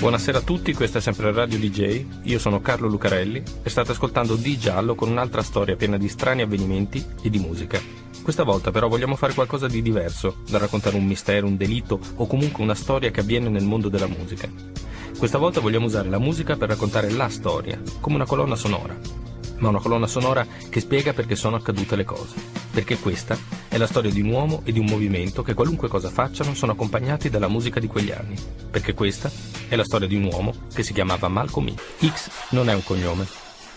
Buonasera a tutti, questa è sempre Radio DJ, io sono Carlo Lucarelli e state ascoltando Di Giallo con un'altra storia piena di strani avvenimenti e di musica. Questa volta però vogliamo fare qualcosa di diverso, da raccontare un mistero, un delitto o comunque una storia che avviene nel mondo della musica. Questa volta vogliamo usare la musica per raccontare la storia, come una colonna sonora, ma una colonna sonora che spiega perché sono accadute le cose. Perché questa è la storia di un uomo e di un movimento che qualunque cosa facciano sono accompagnati dalla musica di quegli anni. Perché questa è la storia di un uomo che si chiamava Malcolm X. X non è un cognome,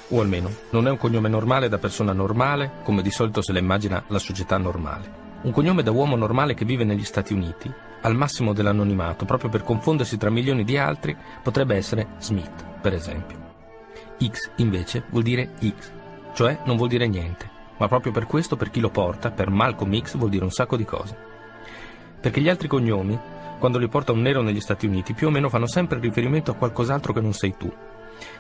o almeno non è un cognome normale da persona normale, come di solito se la immagina la società normale. Un cognome da uomo normale che vive negli Stati Uniti, al massimo dell'anonimato, proprio per confondersi tra milioni di altri, potrebbe essere Smith, per esempio. X invece vuol dire X, cioè non vuol dire niente, ma proprio per questo per chi lo porta, per Malcolm X vuol dire un sacco di cose. Perché gli altri cognomi, quando li porta un nero negli Stati Uniti, più o meno fanno sempre riferimento a qualcos'altro che non sei tu.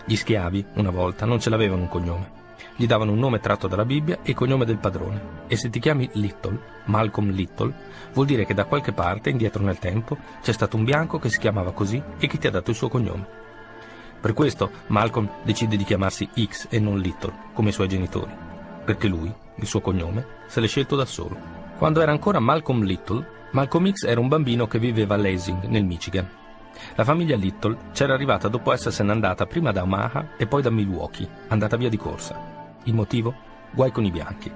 Gli schiavi, una volta, non ce l'avevano un cognome. Gli davano un nome tratto dalla Bibbia e il cognome del padrone. E se ti chiami Little, Malcolm Little, vuol dire che da qualche parte, indietro nel tempo, c'è stato un bianco che si chiamava così e che ti ha dato il suo cognome. Per questo Malcolm decide di chiamarsi X e non Little, come i suoi genitori, perché lui, il suo cognome, se l'è scelto da solo. Quando era ancora Malcolm Little, Malcolm X era un bambino che viveva a Lansing, nel Michigan. La famiglia Little c'era arrivata dopo essersene andata prima da Omaha e poi da Milwaukee, andata via di corsa. Il motivo? Guai con i bianchi.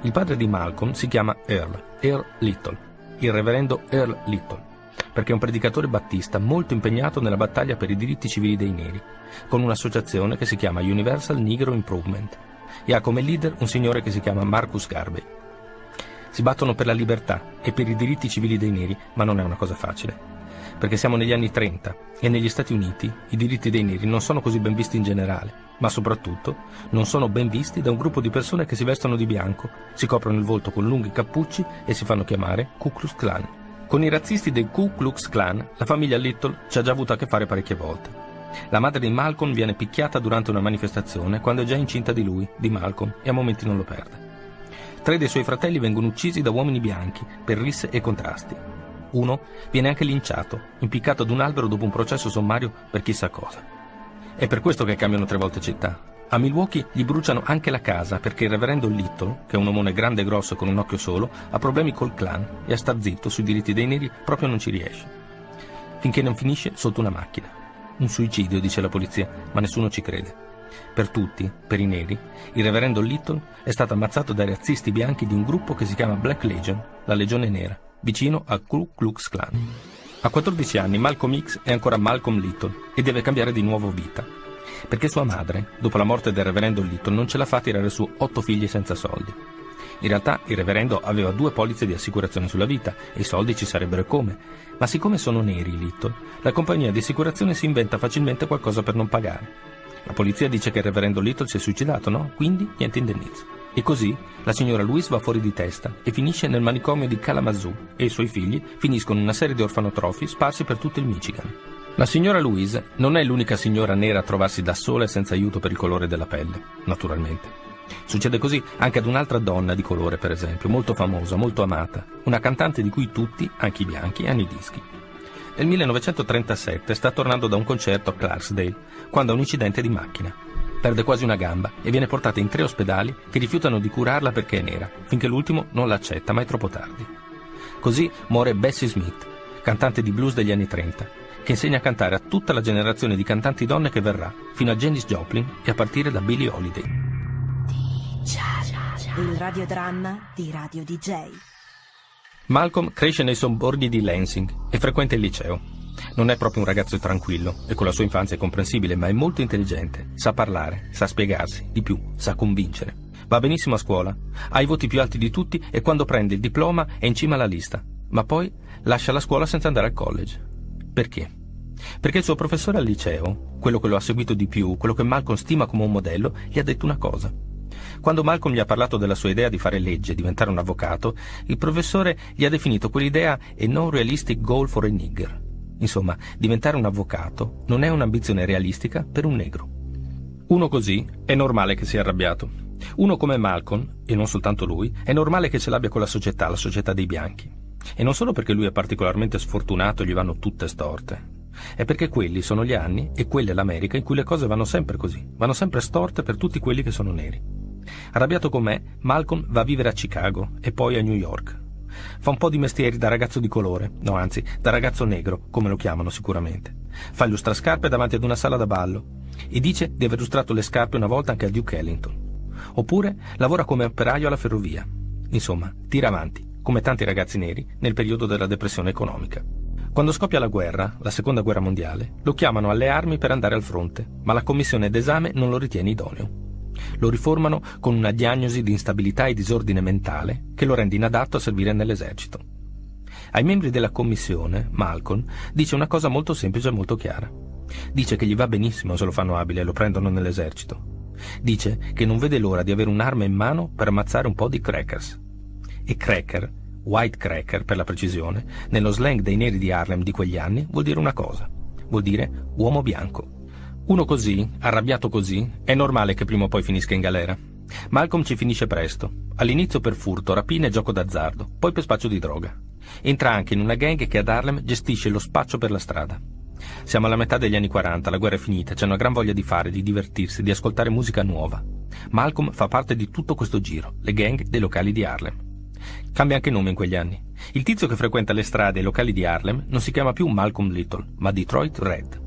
Il padre di Malcolm si chiama Earl, Earl Little, il reverendo Earl Little perché è un predicatore battista molto impegnato nella battaglia per i diritti civili dei neri, con un'associazione che si chiama Universal Negro Improvement e ha come leader un signore che si chiama Marcus Garvey. Si battono per la libertà e per i diritti civili dei neri, ma non è una cosa facile, perché siamo negli anni 30 e negli Stati Uniti i diritti dei neri non sono così ben visti in generale, ma soprattutto non sono ben visti da un gruppo di persone che si vestono di bianco, si coprono il volto con lunghi cappucci e si fanno chiamare Ku Klux Klan. Con i razzisti del Ku Klux Klan, la famiglia Little ci ha già avuto a che fare parecchie volte. La madre di Malcolm viene picchiata durante una manifestazione quando è già incinta di lui, di Malcolm, e a momenti non lo perde. Tre dei suoi fratelli vengono uccisi da uomini bianchi per risse e contrasti. Uno viene anche linciato, impiccato ad un albero dopo un processo sommario per chissà cosa. È per questo che cambiano tre volte città, a Milwaukee gli bruciano anche la casa perché il reverendo Little, che è un omone grande e grosso con un occhio solo, ha problemi col clan e a star zitto sui diritti dei neri proprio non ci riesce. Finché non finisce sotto una macchina. Un suicidio, dice la polizia, ma nessuno ci crede. Per tutti, per i neri, il reverendo Little è stato ammazzato dai razzisti bianchi di un gruppo che si chiama Black Legion, la Legione Nera, vicino al Ku Klux Klan. A 14 anni Malcolm X è ancora Malcolm Little e deve cambiare di nuovo vita perché sua madre, dopo la morte del reverendo Little, non ce la fa a tirare su otto figli senza soldi. In realtà il reverendo aveva due polizze di assicurazione sulla vita e i soldi ci sarebbero come, ma siccome sono neri i Little, la compagnia di assicurazione si inventa facilmente qualcosa per non pagare. La polizia dice che il reverendo Little si è suicidato, no? Quindi niente indennizzo. E così la signora Louise va fuori di testa e finisce nel manicomio di Kalamazoo e i suoi figli finiscono in una serie di orfanotrofi sparsi per tutto il Michigan. La signora Louise non è l'unica signora nera a trovarsi da sola e senza aiuto per il colore della pelle, naturalmente. Succede così anche ad un'altra donna di colore, per esempio, molto famosa, molto amata, una cantante di cui tutti, anche i bianchi, hanno i dischi. Nel 1937 sta tornando da un concerto a Clarksdale, quando ha un incidente di macchina. Perde quasi una gamba e viene portata in tre ospedali che rifiutano di curarla perché è nera, finché l'ultimo non l'accetta, ma è troppo tardi. Così muore Bessie Smith, cantante di blues degli anni 30, che insegna a cantare a tutta la generazione di cantanti donne che verrà, fino a Janis Joplin e a partire da Billie Holiday. Il radiodramma di Radio DJ. Malcolm cresce nei sobborghi di Lansing e frequenta il liceo. Non è proprio un ragazzo tranquillo e con la sua infanzia è comprensibile, ma è molto intelligente, sa parlare, sa spiegarsi, di più, sa convincere. Va benissimo a scuola, ha i voti più alti di tutti e quando prende il diploma è in cima alla lista, ma poi lascia la scuola senza andare al college. Perché? Perché il suo professore al liceo, quello che lo ha seguito di più, quello che Malcolm stima come un modello, gli ha detto una cosa. Quando Malcolm gli ha parlato della sua idea di fare legge, diventare un avvocato, il professore gli ha definito quell'idea a non realistic goal for a nigger. Insomma, diventare un avvocato non è un'ambizione realistica per un negro. Uno così è normale che sia arrabbiato. Uno come Malcolm, e non soltanto lui, è normale che ce l'abbia con la società, la società dei bianchi. E non solo perché lui è particolarmente sfortunato e gli vanno tutte storte. È perché quelli sono gli anni e quella è l'America in cui le cose vanno sempre così, vanno sempre storte per tutti quelli che sono neri. Arrabbiato con me, Malcolm va a vivere a Chicago e poi a New York. Fa un po' di mestieri da ragazzo di colore, no anzi, da ragazzo negro, come lo chiamano sicuramente. Fa illustrascarpe davanti ad una sala da ballo e dice di aver illustrato le scarpe una volta anche a Duke Ellington. Oppure lavora come operaio alla ferrovia. Insomma, tira avanti, come tanti ragazzi neri nel periodo della depressione economica. Quando scoppia la guerra, la seconda guerra mondiale, lo chiamano alle armi per andare al fronte, ma la commissione d'esame non lo ritiene idoneo. Lo riformano con una diagnosi di instabilità e disordine mentale che lo rende inadatto a servire nell'esercito. Ai membri della commissione, Malcolm dice una cosa molto semplice e molto chiara. Dice che gli va benissimo se lo fanno abile e lo prendono nell'esercito. Dice che non vede l'ora di avere un'arma in mano per ammazzare un po' di crackers. E cracker, white cracker per la precisione, nello slang dei neri di Harlem di quegli anni vuol dire una cosa. Vuol dire uomo bianco. Uno così, arrabbiato così, è normale che prima o poi finisca in galera. Malcolm ci finisce presto. All'inizio per furto, rapina e gioco d'azzardo, poi per spaccio di droga. Entra anche in una gang che ad Harlem gestisce lo spaccio per la strada. Siamo alla metà degli anni 40, la guerra è finita, c'è una gran voglia di fare, di divertirsi, di ascoltare musica nuova. Malcolm fa parte di tutto questo giro, le gang dei locali di Harlem. Cambia anche nome in quegli anni. Il tizio che frequenta le strade e i locali di Harlem non si chiama più Malcolm Little, ma Detroit Red.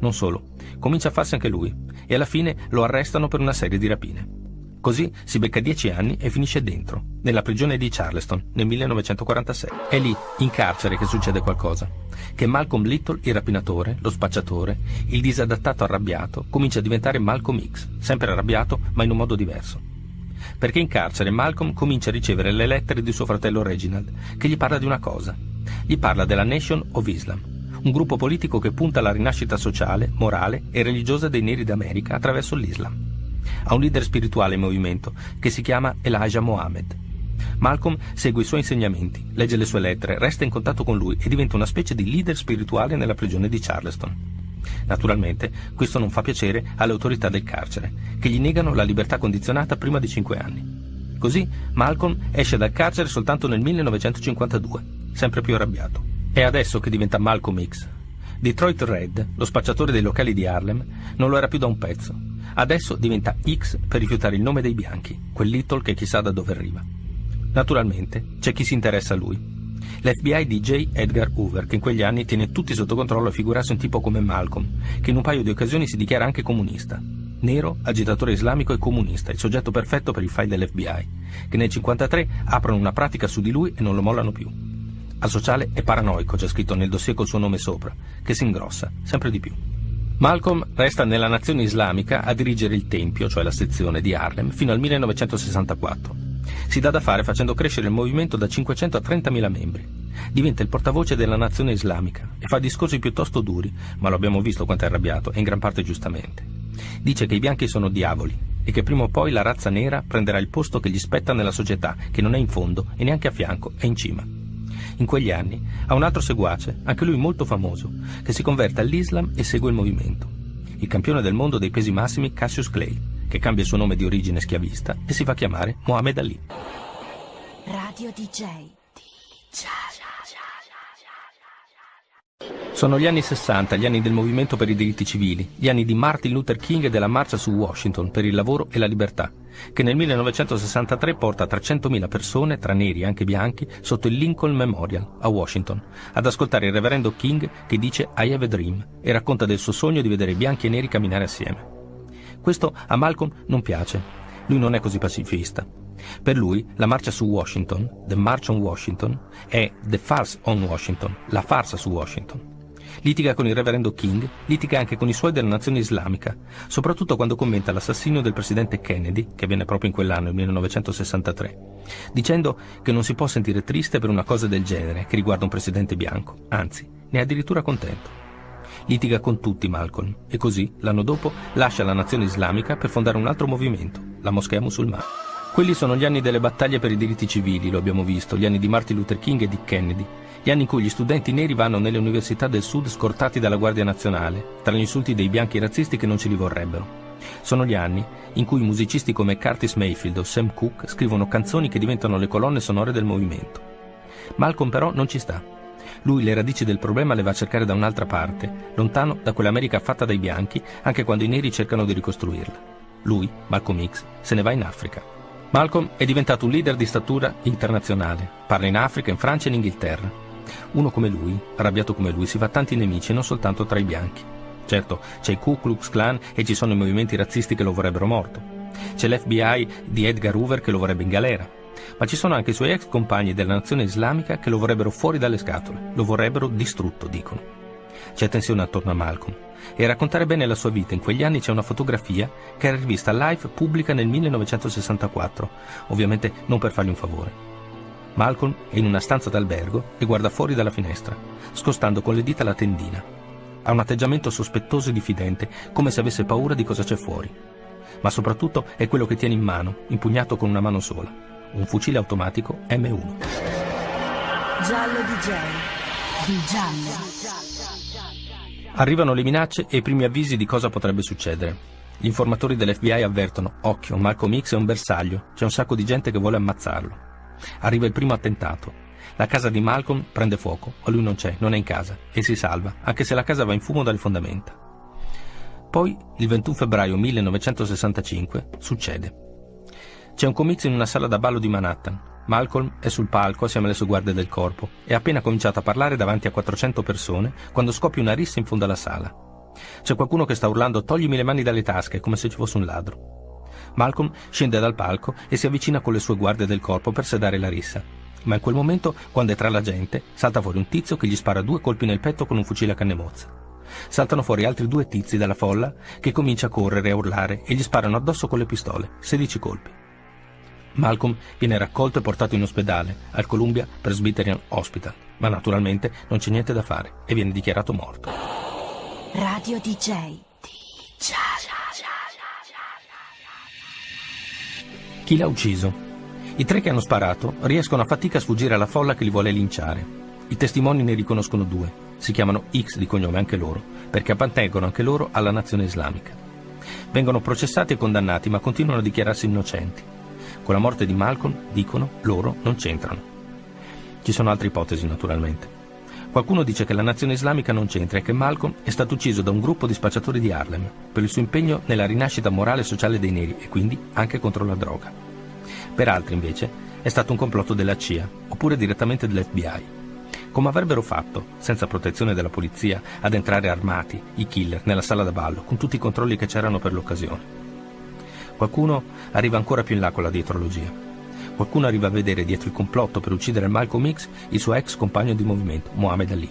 Non solo, comincia a farsi anche lui e alla fine lo arrestano per una serie di rapine. Così si becca dieci anni e finisce dentro, nella prigione di Charleston, nel 1946. È lì, in carcere, che succede qualcosa. Che Malcolm Little, il rapinatore, lo spacciatore, il disadattato arrabbiato, comincia a diventare Malcolm X, sempre arrabbiato, ma in un modo diverso. Perché in carcere Malcolm comincia a ricevere le lettere di suo fratello Reginald, che gli parla di una cosa. Gli parla della Nation of Islam, un gruppo politico che punta alla rinascita sociale, morale e religiosa dei neri d'America attraverso l'Islam ha un leader spirituale in movimento che si chiama Elijah Mohammed. Malcolm segue i suoi insegnamenti, legge le sue lettere, resta in contatto con lui e diventa una specie di leader spirituale nella prigione di Charleston. Naturalmente, questo non fa piacere alle autorità del carcere, che gli negano la libertà condizionata prima di cinque anni. Così Malcolm esce dal carcere soltanto nel 1952, sempre più arrabbiato. È adesso che diventa Malcolm X. Detroit Red, lo spacciatore dei locali di Harlem, non lo era più da un pezzo Adesso diventa X per rifiutare il nome dei bianchi, quel Little che chissà da dove arriva. Naturalmente c'è chi si interessa a lui. L'FBI di J. Edgar Hoover, che in quegli anni tiene tutti sotto controllo a figurarsi un tipo come Malcolm, che in un paio di occasioni si dichiara anche comunista. Nero, agitatore islamico e comunista, il soggetto perfetto per i file dell'FBI, che nel 1953 aprono una pratica su di lui e non lo mollano più. Al sociale è paranoico, c'è scritto nel dossier col suo nome sopra, che si ingrossa, sempre di più. Malcolm resta nella nazione islamica a dirigere il Tempio, cioè la sezione di Harlem, fino al 1964. Si dà da fare facendo crescere il movimento da 500 a 30.000 membri. Diventa il portavoce della nazione islamica e fa discorsi piuttosto duri, ma lo abbiamo visto quanto è arrabbiato, e in gran parte giustamente. Dice che i bianchi sono diavoli e che prima o poi la razza nera prenderà il posto che gli spetta nella società, che non è in fondo e neanche a fianco, è in cima in quegli anni, ha un altro seguace, anche lui molto famoso, che si converte all'Islam e segue il movimento. Il campione del mondo dei pesi massimi Cassius Clay, che cambia il suo nome di origine schiavista e si fa chiamare Mohammed Ali. Radio DJ. DJ. Sono gli anni 60, gli anni del movimento per i diritti civili, gli anni di Martin Luther King e della marcia su Washington per il lavoro e la libertà, che nel 1963 porta 300.000 persone, tra neri e anche bianchi, sotto il Lincoln Memorial a Washington, ad ascoltare il reverendo King che dice I have a dream e racconta del suo sogno di vedere bianchi e neri camminare assieme. Questo a Malcolm non piace, lui non è così pacifista. Per lui la marcia su Washington, The March on Washington, è The Farce on Washington, la farsa su Washington. Litiga con il reverendo King, litiga anche con i suoi della nazione islamica, soprattutto quando commenta l'assassinio del presidente Kennedy, che avvenne proprio in quell'anno, il 1963, dicendo che non si può sentire triste per una cosa del genere che riguarda un presidente bianco, anzi, ne è addirittura contento. Litiga con tutti Malcolm e così, l'anno dopo, lascia la nazione islamica per fondare un altro movimento, la Moschea Musulmana. Quelli sono gli anni delle battaglie per i diritti civili, lo abbiamo visto, gli anni di Martin Luther King e di Kennedy, gli anni in cui gli studenti neri vanno nelle università del sud scortati dalla Guardia Nazionale, tra gli insulti dei bianchi razzisti che non ce li vorrebbero. Sono gli anni in cui musicisti come Curtis Mayfield o Sam Cooke scrivono canzoni che diventano le colonne sonore del movimento. Malcolm però non ci sta. Lui le radici del problema le va a cercare da un'altra parte, lontano da quell'America fatta dai bianchi, anche quando i neri cercano di ricostruirla. Lui, Malcolm X, se ne va in Africa. Malcolm è diventato un leader di statura internazionale. Parla in Africa, in Francia e in Inghilterra. Uno come lui, arrabbiato come lui, si fa tanti nemici non soltanto tra i bianchi. Certo, c'è il Ku Klux Klan e ci sono i movimenti razzisti che lo vorrebbero morto. C'è l'FBI di Edgar Hoover che lo vorrebbe in galera. Ma ci sono anche i suoi ex compagni della nazione islamica che lo vorrebbero fuori dalle scatole, lo vorrebbero distrutto, dicono. C'è tensione attorno a Malcolm. E a raccontare bene la sua vita in quegli anni c'è una fotografia che era rivista Life pubblica nel 1964, ovviamente non per fargli un favore. Malcolm è in una stanza d'albergo e guarda fuori dalla finestra, scostando con le dita la tendina. Ha un atteggiamento sospettoso e diffidente, come se avesse paura di cosa c'è fuori. Ma soprattutto è quello che tiene in mano, impugnato con una mano sola, un fucile automatico M1. Giallo DJ. Di giallo. Arrivano le minacce e i primi avvisi di cosa potrebbe succedere. Gli informatori dell'FBI avvertono, occhio, Malcolm X è un bersaglio, c'è un sacco di gente che vuole ammazzarlo. Arriva il primo attentato. La casa di Malcolm prende fuoco, ma lui non c'è, non è in casa, e si salva, anche se la casa va in fumo dalle fondamenta. Poi, il 21 febbraio 1965, succede. C'è un comizio in una sala da ballo di Manhattan. Malcolm è sul palco assieme alle sue guardie del corpo e ha appena cominciato a parlare davanti a 400 persone quando scoppia una rissa in fondo alla sala. C'è qualcuno che sta urlando toglimi le mani dalle tasche come se ci fosse un ladro. Malcolm scende dal palco e si avvicina con le sue guardie del corpo per sedare la rissa. Ma in quel momento, quando è tra la gente, salta fuori un tizio che gli spara due colpi nel petto con un fucile a canne mozza. Saltano fuori altri due tizi dalla folla che comincia a correre e a urlare e gli sparano addosso con le pistole, 16 colpi. Malcolm viene raccolto e portato in ospedale, al Columbia Presbyterian Hospital, ma naturalmente non c'è niente da fare e viene dichiarato morto. Radio DJ. DJ. Chi l'ha ucciso? I tre che hanno sparato riescono a fatica a sfuggire alla folla che li vuole linciare. I testimoni ne riconoscono due. Si chiamano X di cognome anche loro, perché appartengono anche loro alla nazione islamica. Vengono processati e condannati, ma continuano a dichiararsi innocenti. Con la morte di Malcolm, dicono, loro non c'entrano. Ci sono altre ipotesi, naturalmente. Qualcuno dice che la nazione islamica non c'entra e che Malcolm è stato ucciso da un gruppo di spacciatori di Harlem per il suo impegno nella rinascita morale e sociale dei neri e quindi anche contro la droga. Per altri, invece, è stato un complotto della CIA oppure direttamente dell'FBI. Come avrebbero fatto, senza protezione della polizia, ad entrare armati, i killer, nella sala da ballo, con tutti i controlli che c'erano per l'occasione? Qualcuno arriva ancora più in là con la dietrologia. Qualcuno arriva a vedere dietro il complotto per uccidere Malcolm X il suo ex compagno di movimento, Mohamed Ali.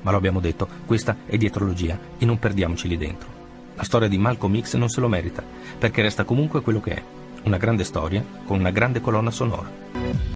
Ma lo abbiamo detto, questa è dietrologia e non perdiamoci lì dentro. La storia di Malcolm X non se lo merita, perché resta comunque quello che è, una grande storia con una grande colonna sonora.